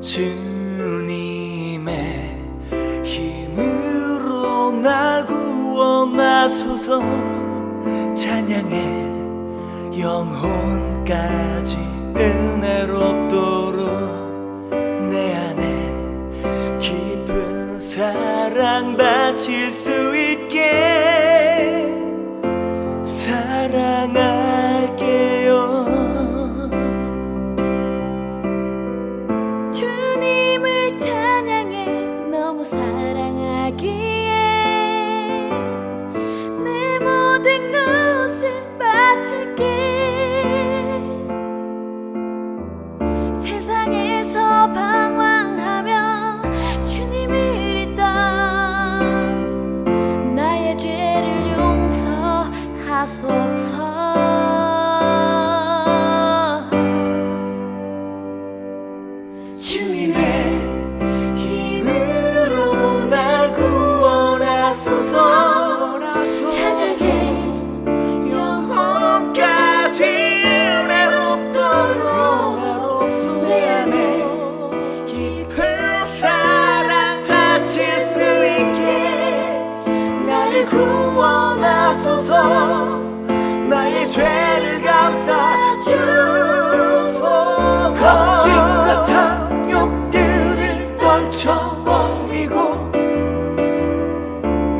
주님의 힘으로 날 구원하소서. 찬양해 영혼까지 은혜롭도록 내 안에 깊은 사랑 바칠 수 있게 하기에 내 모든 것을 바칠게. 세상에서 방황하며 주님을 잊던 나의 죄를 용서하소서. 주님의 구원하소서. 나의 죄를 감싸 주소서. 거짓과 탐욕들을 떨쳐버리고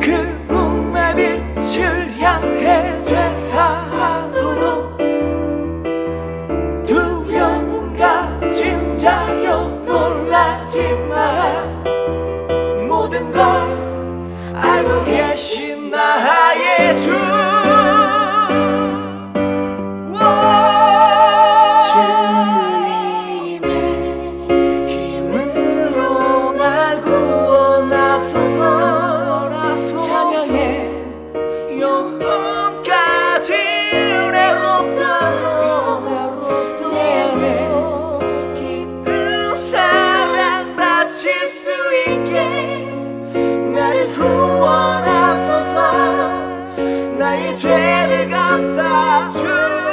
그 눈의 빛을 향해 죄사하도록 두려움 가진 자여 놀라지 마라. 모든 것 죄를 감싸주